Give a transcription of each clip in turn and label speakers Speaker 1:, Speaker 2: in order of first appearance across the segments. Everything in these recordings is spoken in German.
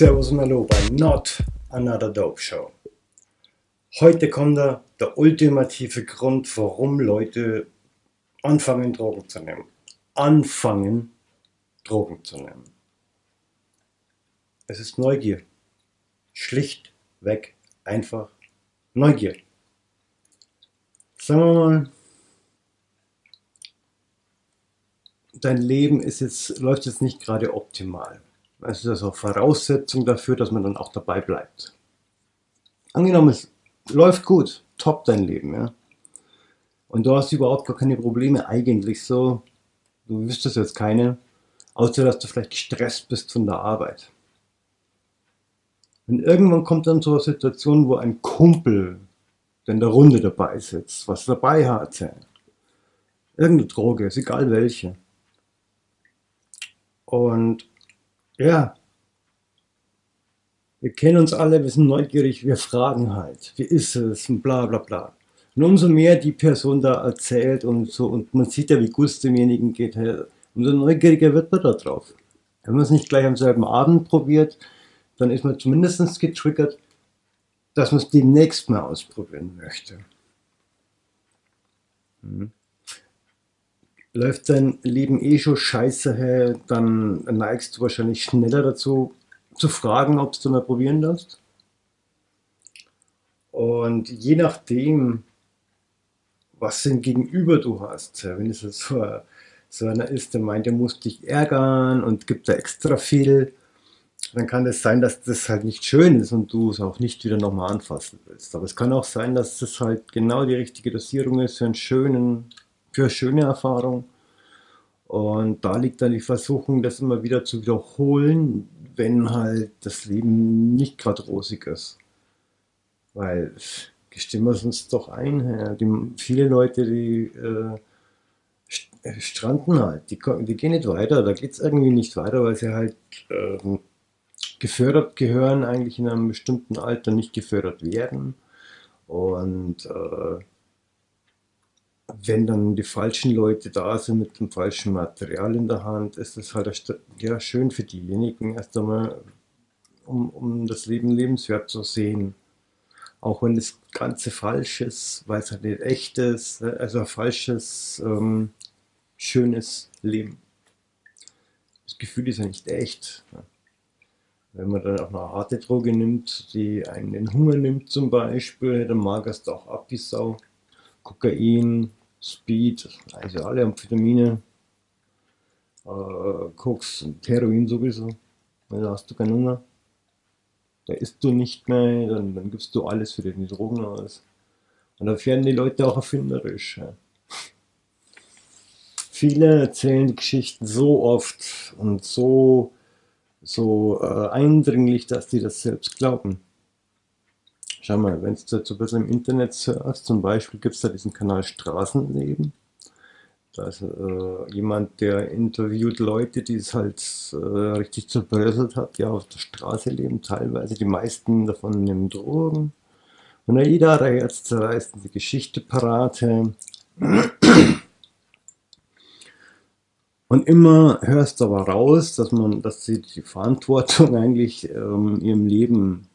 Speaker 1: Servus und Hallo bei Not Another Dope Show. Heute kommt da der ultimative Grund, warum Leute anfangen Drogen zu nehmen. Anfangen Drogen zu nehmen. Es ist Neugier. Schlichtweg einfach Neugier. Sagen wir mal, dein Leben ist jetzt, läuft jetzt nicht gerade optimal. Es ist also Voraussetzung dafür, dass man dann auch dabei bleibt. Angenommen, es läuft gut, top dein Leben, ja. Und du hast überhaupt gar keine Probleme eigentlich so. Du wüsstest jetzt keine, außer dass du vielleicht gestresst bist von der Arbeit. Und irgendwann kommt dann so eine Situation, wo ein Kumpel, in der Runde dabei sitzt, was dabei hatte, irgendeine Droge, ist egal welche. Und ja, wir kennen uns alle, wir sind neugierig, wir fragen halt, wie ist es und bla bla bla. Und umso mehr die Person da erzählt und so, und man sieht ja, wie gut es demjenigen geht, umso neugieriger wird man da drauf. Wenn man es nicht gleich am selben Abend probiert, dann ist man zumindest getriggert, dass man es demnächst mal ausprobieren möchte. Mhm läuft dein Leben eh schon scheiße her, dann neigst du wahrscheinlich schneller dazu, zu fragen, ob du mal probieren darfst. Und je nachdem, was denn Gegenüber du hast, wenn es so, so einer ist, der meint, der muss dich ärgern und gibt da extra viel, dann kann es sein, dass das halt nicht schön ist und du es auch nicht wieder nochmal anfassen willst. Aber es kann auch sein, dass das halt genau die richtige Dosierung ist für einen schönen für schöne Erfahrung. Und da liegt dann die Versuchung, das immer wieder zu wiederholen, wenn halt das Leben nicht gerade rosig ist. Weil, gestehen wir es uns doch ein, die, viele Leute, die äh, stranden halt, die, die, gehen nicht weiter, da geht es irgendwie nicht weiter, weil sie halt äh, gefördert gehören, eigentlich in einem bestimmten Alter nicht gefördert werden. Und äh, wenn dann die falschen Leute da sind mit dem falschen Material in der Hand, ist es halt ja, schön für diejenigen erst einmal, um, um das Leben lebenswert zu sehen. Auch wenn das Ganze falsch ist, weil es halt nicht echt ist, ne? also ein falsches, ähm, schönes Leben. Das Gefühl ist ja nicht echt. Wenn man dann auch eine harte Droge nimmt, die einen den Hunger nimmt zum Beispiel, dann magerst du auch ab wie Sau. Kokain, Speed, also alle Amphetamine, äh, Koks und Heroin sowieso, da hast du keinen Hunger. Da isst du nicht mehr, dann, dann gibst du alles für die Drogen aus. Und da werden die Leute auch erfinderisch. Ja. Viele erzählen die Geschichten so oft und so, so äh, eindringlich, dass die das selbst glauben. Schau mal, wenn du jetzt ein bisschen im Internet surfst, zum Beispiel gibt es da diesen Kanal Straßenleben. Da ist äh, jemand, der interviewt Leute, die es halt äh, richtig zerbröselt hat, die auf der Straße leben, teilweise. Die meisten davon nehmen Drogen. Und jeder hat jetzt zerreißt die Geschichte parate. Und immer hörst du aber raus, dass man, dass sie die Verantwortung eigentlich ähm, ihrem Leben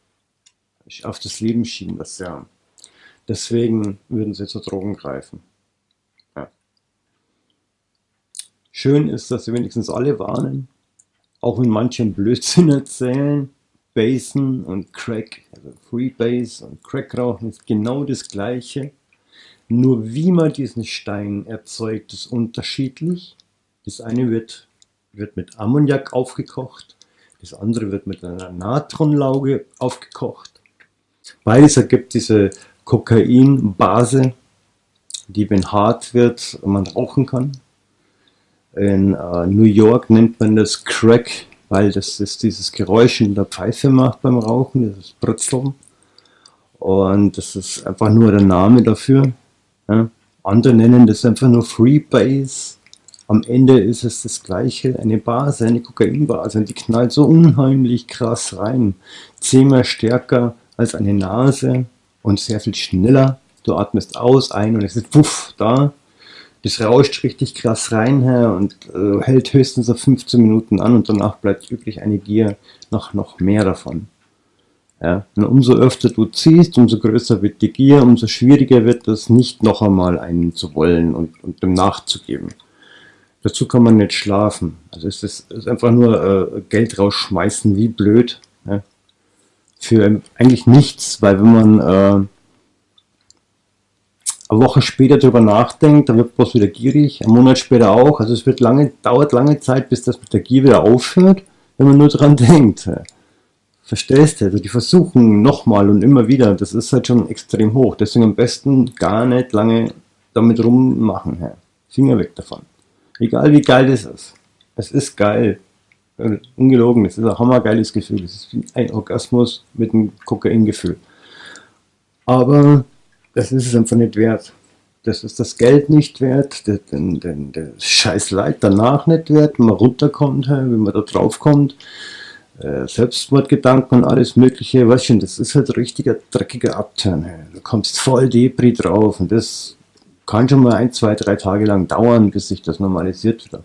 Speaker 1: auf das Leben schieben das ja. Deswegen würden sie zu Drogen greifen. Ja. Schön ist, dass sie wenigstens alle warnen, auch wenn manche Blödsinn erzählen. Basen und Crack, also Freebase und Crack rauchen ist genau das gleiche. Nur wie man diesen Stein erzeugt, ist unterschiedlich. Das eine wird, wird mit Ammoniak aufgekocht, das andere wird mit einer Natronlauge aufgekocht. Beides ergibt diese Kokainbase, die, wenn hart wird, man rauchen kann. In äh, New York nennt man das Crack, weil das ist dieses Geräusch in der Pfeife macht beim Rauchen, das ist Brutzeln. Und das ist einfach nur der Name dafür. Ja. Andere nennen das einfach nur Freebase. Am Ende ist es das gleiche, eine Base, eine Kokainbase. Und die knallt so unheimlich krass rein. Zehnmal stärker als eine Nase und sehr viel schneller. Du atmest aus, ein und es ist puff da. Das rauscht richtig krass rein her und äh, hält höchstens so 15 Minuten an und danach bleibt übrig eine Gier noch, noch mehr davon. Ja, und umso öfter du ziehst, umso größer wird die Gier, umso schwieriger wird es, nicht noch einmal einen zu wollen und, und dem nachzugeben. Dazu kann man nicht schlafen. Also es ist, ist einfach nur äh, Geld rausschmeißen, wie blöd. Ja. Für eigentlich nichts, weil wenn man äh, eine Woche später darüber nachdenkt, dann wird man wieder gierig, einen Monat später auch. Also es wird lange, dauert lange Zeit, bis das mit der Gier wieder aufhört, wenn man nur daran denkt. Verstehst du? Also die versuchen nochmal und immer wieder, das ist halt schon extrem hoch. Deswegen am besten gar nicht lange damit rummachen. Finger weg davon. Egal wie geil das ist. Es ist geil. Ungelogen, es ist ein hammergeiles Gefühl. Es ist ein Orgasmus mit einem Kokaingefühl. Aber das ist es einfach nicht wert. Das ist das Geld nicht wert, den, den, den scheiß Leid danach nicht wert, wenn man runterkommt, wenn man da drauf kommt. Äh, Selbstmordgedanken und alles mögliche, weißt du, das ist halt richtiger dreckiger Abturn. Du kommst voll Depri drauf und das kann schon mal ein, zwei, drei Tage lang dauern, bis sich das normalisiert wieder.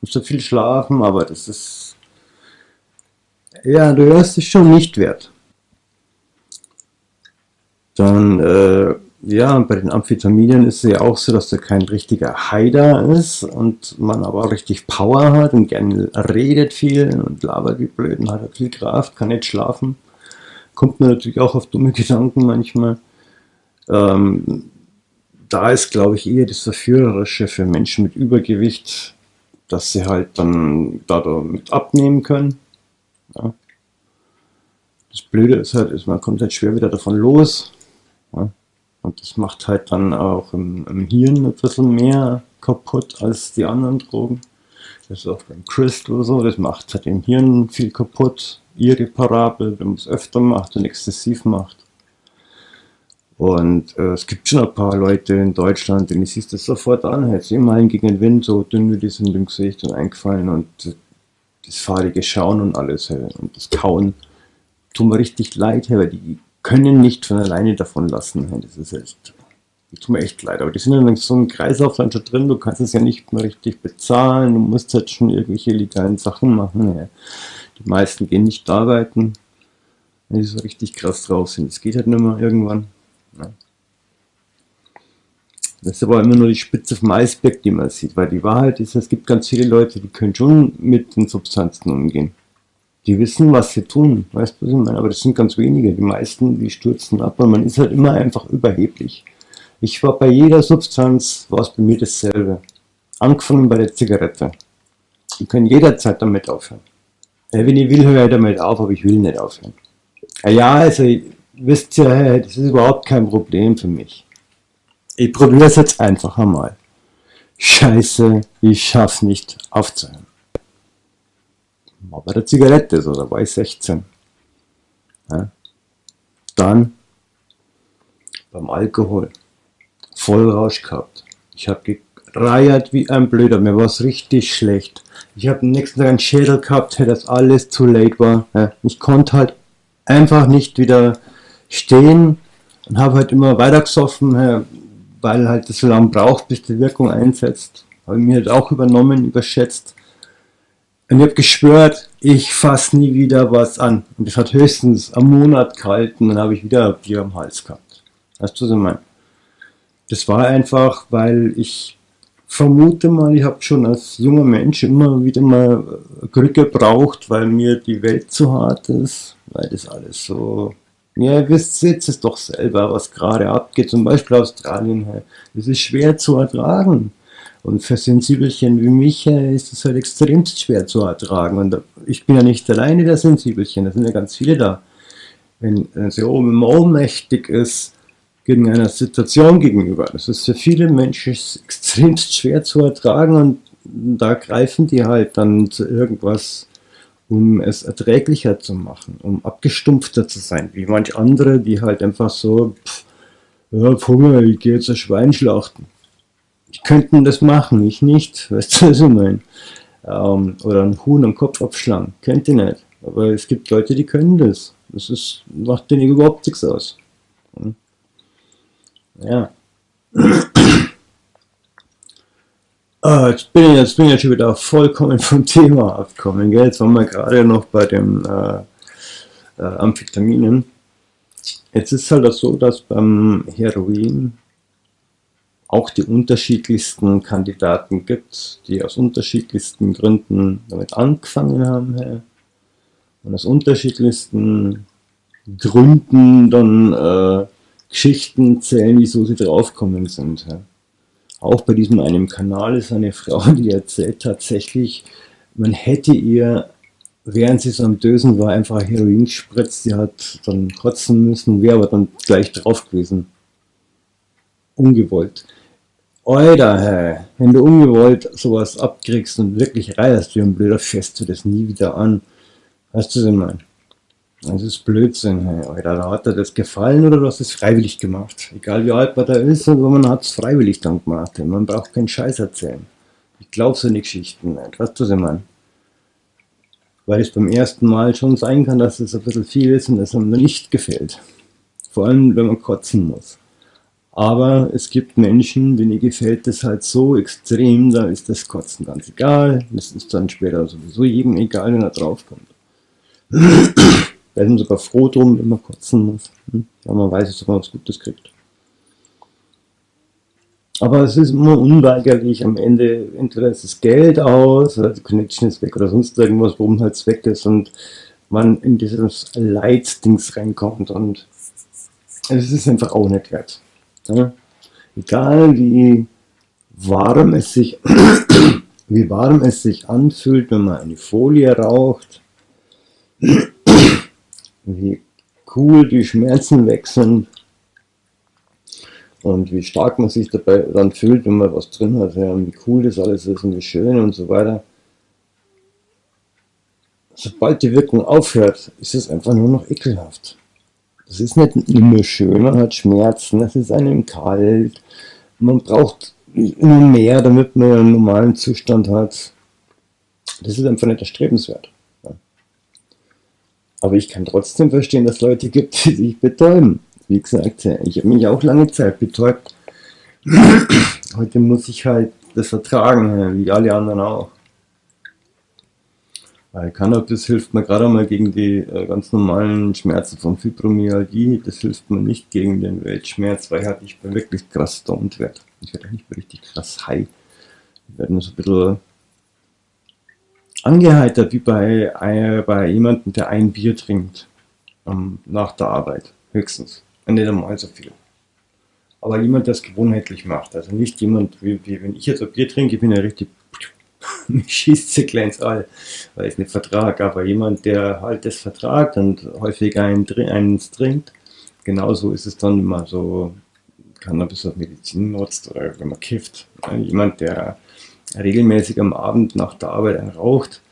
Speaker 1: Musst so viel schlafen, aber das ist, ja, du hörst dich schon nicht wert. Dann, äh, ja, bei den Amphetaminen ist es ja auch so, dass da kein richtiger Heider ist und man aber auch richtig Power hat und gerne redet viel und labert wie blöd und hat viel Kraft, kann nicht schlafen. Kommt man natürlich auch auf dumme Gedanken manchmal. Ähm, da ist, glaube ich, eher das Verführerische für Menschen mit Übergewicht, dass sie halt dann damit abnehmen können. Ja. Das Blöde ist halt, man kommt halt schwer wieder davon los. Ja. Und das macht halt dann auch im, im, Hirn ein bisschen mehr kaputt als die anderen Drogen. Das ist auch beim Crystal so, das macht halt im Hirn viel kaputt, irreparabel, wenn man es öfter macht und exzessiv macht. Und äh, es gibt schon ein paar Leute in Deutschland, denen siehst das sofort an, jetzt immerhin gegen den Wind, so dünn wie die sind im Gesicht und eingefallen und das fahrige Schauen und alles hey, und das Kauen tut mir richtig leid, hey, weil die können nicht von alleine davon lassen. Das ist echt, das tut mir echt leid. Aber die sind in so einem Kreislauf dann schon drin, du kannst es ja nicht mehr richtig bezahlen, du musst halt schon irgendwelche legalen Sachen machen. Die meisten gehen nicht arbeiten, wenn die so richtig krass drauf sind. Das geht halt nicht mehr irgendwann. Das ist aber immer nur die Spitze vom Eisberg, die man sieht, weil die Wahrheit ist, es gibt ganz viele Leute, die können schon mit den Substanzen umgehen. Die wissen, was sie tun, weißt du, was ich meine? Aber das sind ganz wenige. Die meisten, die stürzen ab und man ist halt immer einfach überheblich. Ich war bei jeder Substanz, war es bei mir dasselbe. Angefangen bei der Zigarette. Ich kann jederzeit damit aufhören. Ja, wenn ich will, höre ich damit auf, aber ich will nicht aufhören. Ja, also, wisst ihr, das ist überhaupt kein Problem für mich. Ich probiere es jetzt einfach einmal. Scheiße, ich schaff's nicht aufzuhören war bei der Zigarette so, da war ich 16. Ja. Dann beim Alkohol, Vollrausch gehabt. Ich habe gereiert wie ein Blöder, mir war es richtig schlecht. Ich habe am nächsten Tag einen Schädel gehabt, das alles zu late war. Ja. Ich konnte halt einfach nicht wieder stehen und habe halt immer weiter gesoffen, ja, weil halt das so lange braucht, bis die Wirkung einsetzt. Habe ich mir halt auch übernommen, überschätzt. Und ich habe geschwört, ich fasse nie wieder was an. Und das hat höchstens einen Monat gehalten, dann habe ich wieder Bier am Hals gehabt. Weißt du, was ich meine? Das war einfach, weil ich vermute mal, ich habe schon als junger Mensch immer wieder mal Glück gebraucht, weil mir die Welt zu hart ist, weil das alles so... Ja, ihr wisst es doch selber, was gerade abgeht, zum Beispiel Australien. Das ist schwer zu ertragen. Und für Sensibelchen wie mich äh, ist es halt extremst schwer zu ertragen. Und ich bin ja nicht alleine der Sensibelchen, da sind ja ganz viele da. Wenn sie oben ohnmächtig ist, gegen einer Situation gegenüber. Das ist für viele Menschen extremst schwer zu ertragen und da greifen die halt dann zu irgendwas, um es erträglicher zu machen, um abgestumpfter zu sein, wie manche andere, die halt einfach so, pff, ja, Hunger, ich gehe jetzt ein Schwein schlachten die könnten das machen, ich nicht, weißt du, was ich meine? Ähm, oder ein Huhn am Kopf abschlagen, könnt ihr nicht. Aber es gibt Leute, die können das. Das ist, macht denen überhaupt nichts aus. Hm? Ja. Ah, jetzt, bin ich, jetzt bin ich schon wieder vollkommen vom Thema abgekommen. Gell? Jetzt waren wir gerade noch bei den äh, äh, Amphetaminen. Jetzt ist halt auch so, dass beim Heroin auch die unterschiedlichsten Kandidaten gibt, die aus unterschiedlichsten Gründen damit angefangen haben und aus unterschiedlichsten Gründen dann äh, Geschichten zählen, wieso sie draufgekommen sind. Ja. Auch bei diesem einen Kanal ist eine Frau, die erzählt tatsächlich, man hätte ihr, während sie so am Dösen war, einfach Heroin gespritzt, sie hat dann kotzen müssen, wäre aber dann gleich drauf gewesen. Ungewollt. Alter, hey, wenn du ungewollt sowas abkriegst und wirklich reierst wie ein Blöder, fährst du das nie wieder an. Weißt du, was ich meine? Das ist Blödsinn, hey, Alter. Hat er das gefallen oder du hast es freiwillig gemacht. Egal wie alt man da ist, aber man hat es freiwillig dann gemacht. Man braucht keinen Scheiß erzählen. Ich glaube so eine Geschichten nicht. Weißt du, was ich meine? Weil es beim ersten Mal schon sein kann, dass es ein bisschen viel ist und es einem nicht gefällt. Vor allem, wenn man kotzen muss. Aber es gibt Menschen, denen gefällt das halt so extrem, da ist das Kotzen ganz egal. Das ist dann später sowieso jedem egal, wenn er draufkommt werden sogar froh drum, wenn man kotzen muss. Hm? Man weiß dass man was Gutes kriegt. Aber es ist immer unweigerlich, am Ende entweder ist das Geld aus, oder die Connection ist weg oder sonst irgendwas, worum halt weg ist und man in dieses Leitdings reinkommt und es ist einfach auch nicht wert. Ja? Egal wie warm es sich wie warm es sich anfühlt, wenn man eine Folie raucht, wie cool die Schmerzen weg sind und wie stark man sich dabei dann fühlt, wenn man was drin hat, ja, und wie cool das alles ist und wie schön und so weiter. Sobald die Wirkung aufhört, ist es einfach nur noch ekelhaft. Das ist nicht immer schön, man hat Schmerzen, es ist einem kalt, man braucht immer mehr, damit man einen normalen Zustand hat. Das ist einfach nicht erstrebenswert. Aber ich kann trotzdem verstehen, dass es Leute gibt, die sich betäuben. Wie gesagt, ich habe mich auch lange Zeit betäubt. Heute muss ich halt das vertragen, wie alle anderen auch. Weil Cannabis hilft mir gerade mal gegen die äh, ganz normalen Schmerzen von Fibromyalgie. Das hilft mir nicht gegen den Weltschmerz, weil halt ich bin wirklich krass stoned werde. Ich werde nicht richtig krass high. Ich werde nur so ein bisschen angeheitert wie bei, äh, bei jemandem, der ein Bier trinkt ähm, nach der Arbeit, höchstens. Nicht einmal so viel. Aber jemand, der es gewohnheitlich macht. Also nicht jemand, wie, wie wenn ich jetzt ein Bier trinke, ich bin ja richtig, mich schießt sie kleins all, weil ich es nicht vertrage. Aber jemand, der halt das vertragt und häufig einen, eins trinkt, genauso ist es dann, man so Cannabis auf Medizin nutzt oder wenn man kifft. Jemand, der regelmäßig am Abend nach der Arbeit raucht,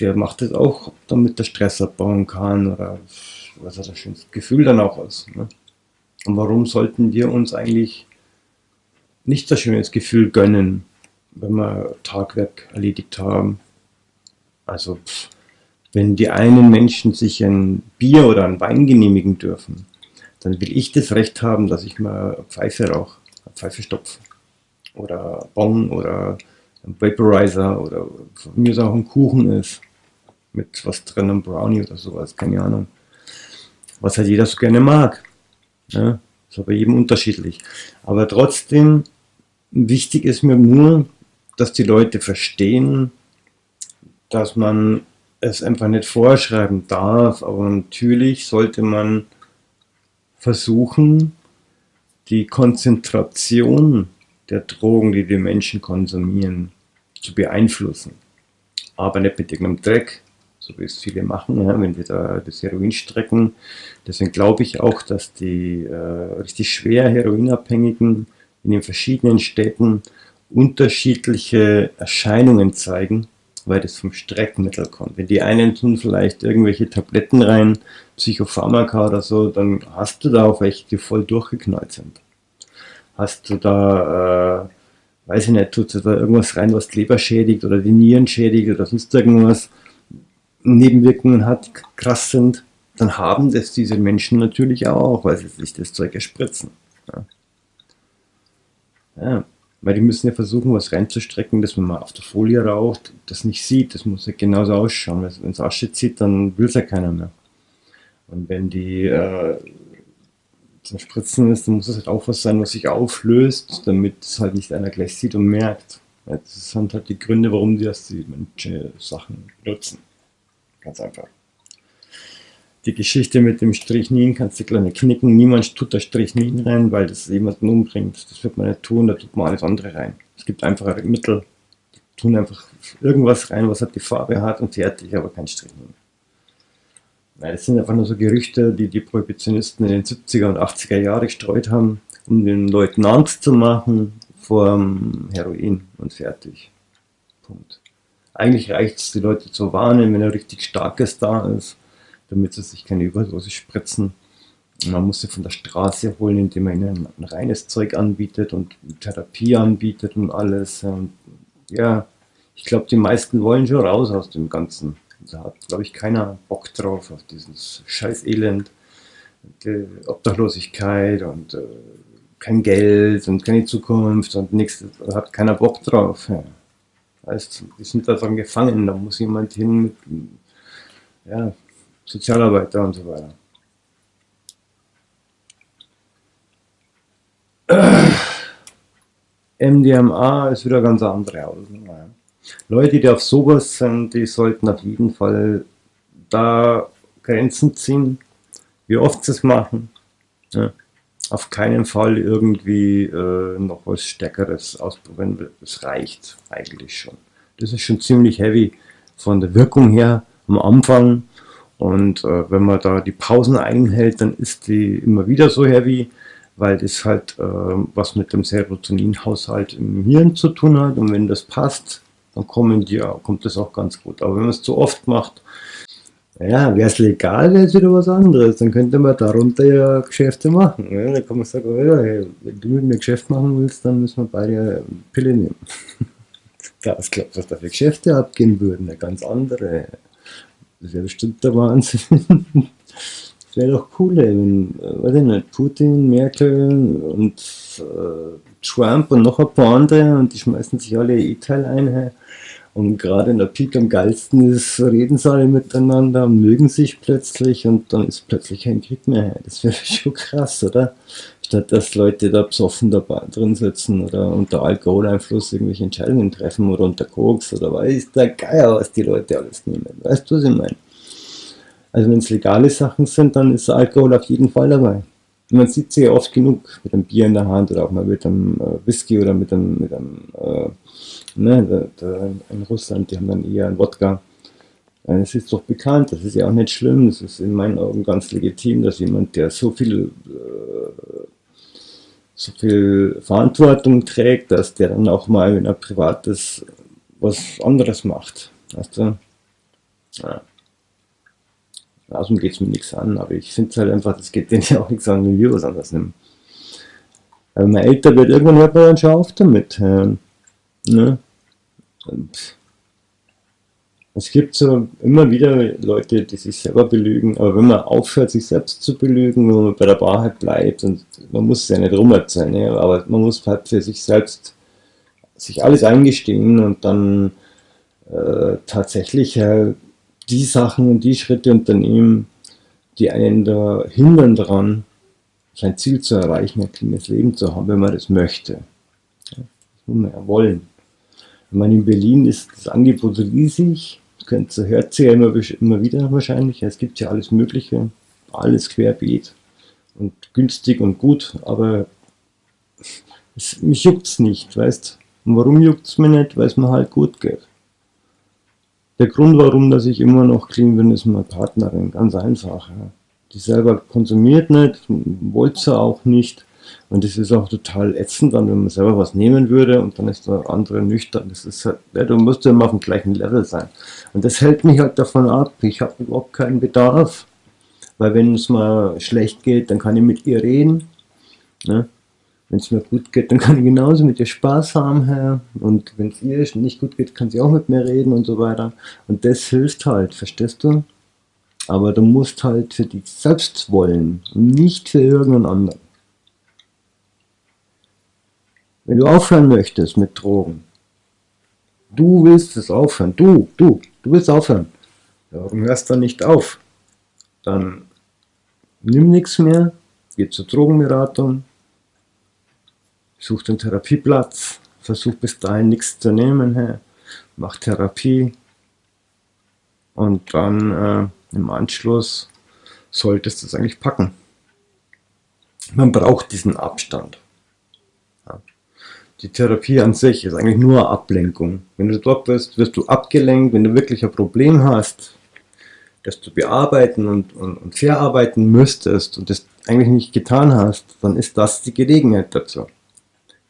Speaker 1: der macht das auch, damit der Stress abbauen kann oder was hat ein schönes Gefühl dann auch aus. Ne? Und warum sollten wir uns eigentlich nicht das schönes Gefühl gönnen, wenn wir Tagwerk erledigt haben? Also wenn die einen Menschen sich ein Bier oder ein Wein genehmigen dürfen, dann will ich das Recht haben, dass ich mal Pfeife rauche, Pfeife stopfe oder Bon oder Vaporizer oder von mir ist auch ein Kuchen ist mit was drin, ein Brownie oder sowas, keine Ahnung. Was halt jeder so gerne mag. Ja, ist aber jedem unterschiedlich. Aber trotzdem, wichtig ist mir nur, dass die Leute verstehen, dass man es einfach nicht vorschreiben darf, aber natürlich sollte man versuchen, die Konzentration der Drogen, die die Menschen konsumieren, zu beeinflussen. Aber nicht mit irgendeinem Dreck, so wie es viele machen, ja, wenn wir da das Heroin strecken. Deswegen glaube ich auch, dass die äh, richtig schwer Heroinabhängigen in den verschiedenen Städten unterschiedliche Erscheinungen zeigen, weil das vom Streckmittel kommt. Wenn die einen tun vielleicht irgendwelche Tabletten rein, Psychopharmaka oder so, dann hast du da auch welche, die voll durchgeknallt sind. Hast du da äh, weiß ich nicht, tut da irgendwas rein, was die Leber schädigt oder die Nieren schädigt oder sonst irgendwas, Nebenwirkungen hat, krass sind, dann haben das diese Menschen natürlich auch, weil sie sich das Zeug erspritzen. Ja. ja. Weil die müssen ja versuchen, was reinzustrecken, dass man mal auf der Folie raucht, das nicht sieht. Das muss ja genauso ausschauen. Wenn es Asche zieht, dann will es ja keiner mehr. Und wenn die äh, zum Spritzen ist, dann muss es halt auch was sein, was sich auflöst, damit es halt nicht einer gleich sieht und merkt. Das sind halt die Gründe, warum die das die manche Sachen nutzen. Ganz einfach. Die Geschichte mit dem Strichnin kannst du kleine knicken. Niemand tut da Strichnin rein, weil das jemanden umbringt. Das wird man nicht tun, da tut man alles andere rein. Es gibt einfache Mittel, die tun einfach irgendwas rein, was halt die Farbe hat und fertig, aber kein Strichnin. Nein, das sind einfach nur so Gerüchte, die die Prohibitionisten in den 70er und 80er Jahren gestreut haben, um den Leuten Angst zu machen vor Heroin und fertig. Punkt. Eigentlich reicht es, die Leute zu warnen, wenn ein richtig starkes da ist, damit sie sich keine Überdosis spritzen. Man muss sie von der Straße holen, indem man ihnen ein reines Zeug anbietet und Therapie anbietet und alles. Und ja, ich glaube, die meisten wollen schon raus aus dem Ganzen. Da hat, glaube ich, keiner Bock drauf, auf dieses scheiß Elend, die Obdachlosigkeit und äh, kein Geld und keine Zukunft und nichts. Da hat keiner Bock drauf. Ja. Heißt, die sind da dran gefangen, da muss jemand hin mit ja, Sozialarbeiter und so weiter. MDMA ist wieder ganz andere Hausnummer. Leute, die auf sowas sind, die sollten auf jeden Fall da Grenzen ziehen, wie oft sie es machen. Ja. Auf keinen Fall irgendwie äh, noch was Stärkeres ausprobieren, das reicht eigentlich schon. Das ist schon ziemlich heavy von der Wirkung her am Anfang und äh, wenn man da die Pausen einhält, dann ist die immer wieder so heavy, weil das halt äh, was mit dem Serotoninhaushalt im Hirn zu tun hat und wenn das passt, dann kommen die, kommt das auch ganz gut. Aber wenn man es zu oft macht, ja, wäre es legal, wäre es wieder was anderes. Dann könnte man darunter ja Geschäfte machen. Ja? Dann kann man sagen, oh ja, hey, wenn du mit mir Geschäft machen willst, dann müssen wir beide Pille nehmen. Was glaubt, was da für Geschäfte abgehen würden, eine ganz andere. Das wäre bestimmt der Wahnsinn. das wäre doch cool, wenn, äh, weiß ich nicht, Putin, Merkel und äh, Trump und noch ein paar andere und die schmeißen sich alle E-Teil ein. Und gerade in der Peak am geilsten ist, reden sie alle miteinander, mögen sich plötzlich und dann ist plötzlich kein Krieg mehr. Das wäre schon krass, oder? Statt dass Leute da besoffen dabei drin sitzen oder unter Alkoholeinfluss irgendwelche Entscheidungen treffen oder unter Koks oder weiß der Geier, was die Leute alles nehmen. Weißt du, was ich meine? Also wenn es legale Sachen sind, dann ist Alkohol auf jeden Fall dabei. Man sieht sie ja oft genug mit einem Bier in der Hand oder auch mal mit einem äh, Whisky oder mit einem, mit einem äh, ne, in Russland, die haben dann eher einen Wodka. Es ist doch bekannt, das ist ja auch nicht schlimm, das ist in meinen Augen ganz legitim, dass jemand, der so viel, äh, so viel Verantwortung trägt, dass der dann auch mal, wenn er privat ist, was anderes macht. Weißt du? Ja. Außerdem geht es mir nichts an, aber ich finde halt einfach, das geht denen ja auch nichts an, wenn wir was anderes nehmen. Aber wenn man älter wird, irgendwann hört man dann schon auf damit. Ähm, ne? Und es gibt so immer wieder Leute, die sich selber belügen, aber wenn man aufhört, sich selbst zu belügen, wenn man bei der Wahrheit bleibt, und man muss es ja nicht rumerzählen, ne? aber man muss halt für sich selbst sich alles eingestehen und dann äh, tatsächlich äh, die Sachen und die Schritte unternehmen, die einen da hindern daran, sein Ziel zu erreichen, ein cleanes Leben zu haben, wenn man das möchte. Das muss man ja wollen. Ich meine, in Berlin ist das Angebot riesig, das hört ihr ja immer, immer wieder wahrscheinlich, es gibt ja alles Mögliche, alles querbeet und günstig und gut, aber es, mich juckt es nicht, weißt Und warum juckt es mir nicht? Weil es mir halt gut geht. Der Grund, warum dass ich immer noch clean bin, ist meine Partnerin. Ganz einfach. Ja. Die selber konsumiert nicht, wollte sie auch nicht. Und das ist auch total ätzend, dann, wenn man selber was nehmen würde und dann ist der andere nüchtern. Das ist halt, ja, du musst ja immer auf dem gleichen Level sein. Und das hält mich halt davon ab. Ich habe überhaupt keinen Bedarf. Weil wenn es mal schlecht geht, dann kann ich mit ihr reden. Ne? Wenn es mir gut geht, dann kann ich genauso mit ihr Spaß haben. Herr. Und wenn es ihr nicht gut geht, kann sie auch mit mir reden und so weiter. Und das hilft halt, verstehst du? Aber du musst halt für dich selbst wollen und nicht für irgendeinen anderen. Wenn du aufhören möchtest mit Drogen, du willst es aufhören, du, du, du willst aufhören, warum hörst du nicht auf? Dann nimm nichts mehr, geh zur Drogenberatung, such den Therapieplatz, versuch bis dahin nichts zu nehmen, hey, mach Therapie und dann äh, im Anschluss solltest du es eigentlich packen. Man braucht diesen Abstand. Ja. Die Therapie an sich ist eigentlich nur Ablenkung. Wenn du dort bist, wirst du abgelenkt. Wenn du wirklich ein Problem hast, das du bearbeiten und, und, und verarbeiten müsstest und das eigentlich nicht getan hast, dann ist das die Gelegenheit dazu.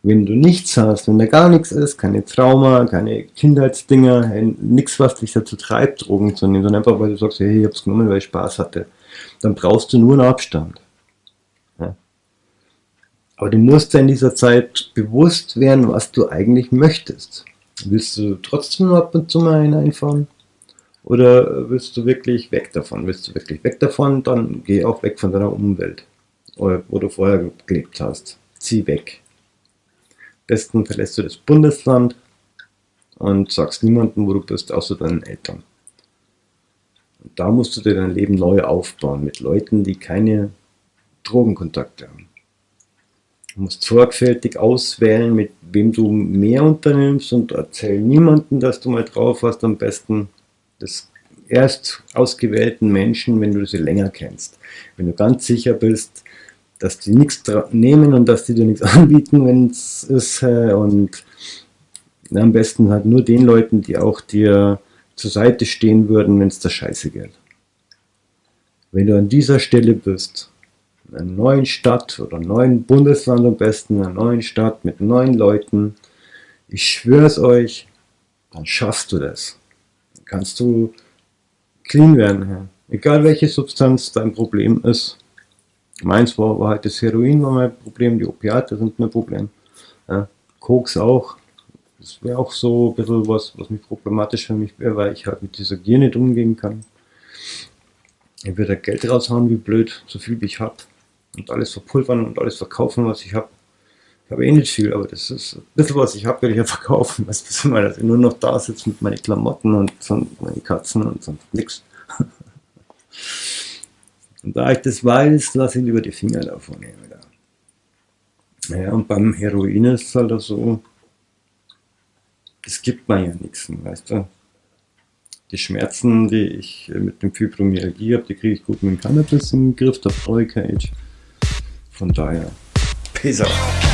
Speaker 1: Wenn du nichts hast, wenn da gar nichts ist, keine Trauma, keine Kindheitsdinger, nichts, was dich dazu treibt, Drogen zu nehmen, sondern einfach, weil du sagst, hey, ich hab's genommen, weil ich Spaß hatte, dann brauchst du nur einen Abstand. Ja. Aber du musst dir in dieser Zeit bewusst werden, was du eigentlich möchtest. Willst du trotzdem ab und zu mal hineinfahren? Oder willst du wirklich weg davon? Willst du wirklich weg davon, dann geh auch weg von deiner Umwelt, wo du vorher gelebt hast. Zieh weg. Besten verlässt du das Bundesland und sagst niemandem, wo du bist, außer deinen Eltern. Und da musst du dir dein Leben neu aufbauen mit Leuten, die keine Drogenkontakte haben. Du musst sorgfältig auswählen, mit wem du mehr unternimmst und erzähl niemandem, dass du mal drauf hast. Am besten des erst ausgewählten Menschen, wenn du sie länger kennst. Wenn du ganz sicher bist, dass die nichts nehmen und dass die dir nichts anbieten, wenn es ist. Und am besten halt nur den Leuten, die auch dir zur Seite stehen würden, wenn es der Scheiße geht. Wenn du an dieser Stelle bist, in einer neuen Stadt oder neuen Bundesland am besten, in einer neuen Stadt mit neuen Leuten, ich schwöre es euch, dann schaffst du das kannst du clean werden. Egal welche Substanz dein Problem ist. Meins war, war halt das Heroin war mein Problem, die Opiate sind mein Problem. Ja. Koks auch. Das wäre auch so ein bisschen was, was mich problematisch für mich wäre, weil ich halt mit dieser Gier nicht umgehen kann. Ich würde Geld raushauen wie blöd, so viel wie ich habe. Und alles verpulvern und alles verkaufen, was ich habe. Ich habe eh nicht viel, aber das ist ein bisschen was ich habe, werde ich ja verkaufen. Weißt du, dass ich nur noch da sitze mit meinen Klamotten und meine Katzen und sonst nichts. Und da ich das weiß, lasse ich lieber die Finger davon. Naja, und beim Heroin ist es halt so, das gibt man ja nichts, weißt du. Die Schmerzen, die ich mit dem Fibromyalgie habe, die kriege ich gut mit dem Cannabis im Griff, da brauche ich kein Von daher, peace out.